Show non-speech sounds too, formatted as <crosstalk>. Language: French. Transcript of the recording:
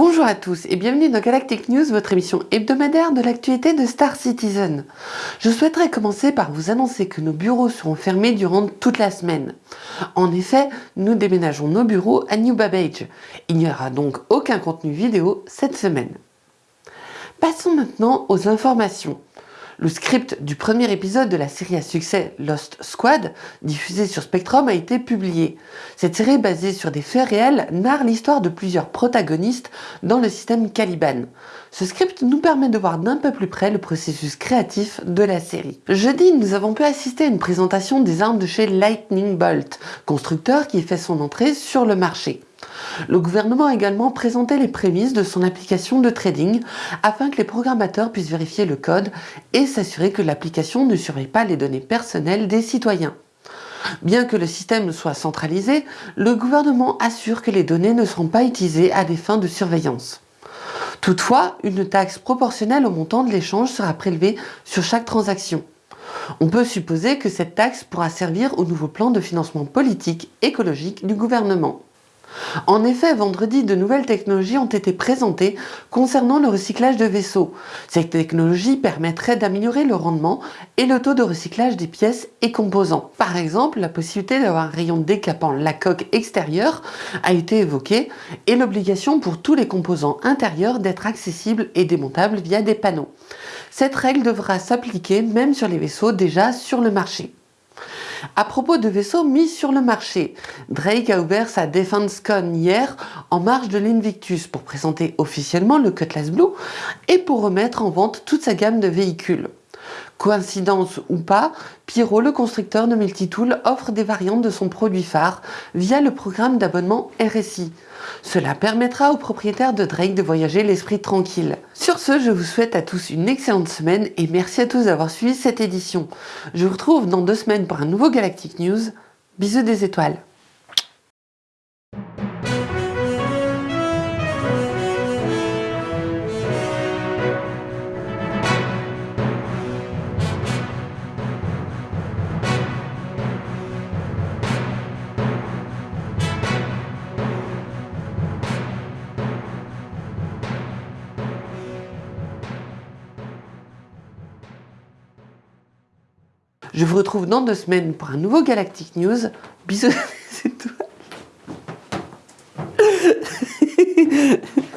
Bonjour à tous et bienvenue dans Galactic News, votre émission hebdomadaire de l'actualité de Star Citizen. Je souhaiterais commencer par vous annoncer que nos bureaux seront fermés durant toute la semaine. En effet, nous déménageons nos bureaux à New Babbage. Il n'y aura donc aucun contenu vidéo cette semaine. Passons maintenant aux informations. Le script du premier épisode de la série à succès Lost Squad, diffusé sur Spectrum, a été publié. Cette série basée sur des faits réels narre l'histoire de plusieurs protagonistes dans le système Caliban. Ce script nous permet de voir d'un peu plus près le processus créatif de la série. Jeudi, nous avons pu assister à une présentation des armes de chez Lightning Bolt, constructeur qui fait son entrée sur le marché. Le gouvernement a également présenté les prémices de son application de trading afin que les programmateurs puissent vérifier le code et s'assurer que l'application ne surveille pas les données personnelles des citoyens. Bien que le système soit centralisé, le gouvernement assure que les données ne seront pas utilisées à des fins de surveillance. Toutefois, une taxe proportionnelle au montant de l'échange sera prélevée sur chaque transaction. On peut supposer que cette taxe pourra servir au nouveau plan de financement politique écologique du gouvernement. En effet, vendredi, de nouvelles technologies ont été présentées concernant le recyclage de vaisseaux. Ces technologies permettraient d'améliorer le rendement et le taux de recyclage des pièces et composants. Par exemple, la possibilité d'avoir un rayon décapant la coque extérieure a été évoquée et l'obligation pour tous les composants intérieurs d'être accessibles et démontables via des panneaux. Cette règle devra s'appliquer même sur les vaisseaux déjà sur le marché. À propos de vaisseaux mis sur le marché, Drake a ouvert sa DefenseCon hier en marge de l'Invictus pour présenter officiellement le Cutlass Blue et pour remettre en vente toute sa gamme de véhicules. Coïncidence ou pas, Pyro, le constructeur de Multitool, offre des variantes de son produit phare via le programme d'abonnement RSI. Cela permettra aux propriétaires de Drake de voyager l'esprit tranquille. Sur ce, je vous souhaite à tous une excellente semaine et merci à tous d'avoir suivi cette édition. Je vous retrouve dans deux semaines pour un nouveau Galactic News. Bisous des étoiles Je vous retrouve dans deux semaines pour un nouveau Galactic News. Bisous, <laughs> tout. <laughs>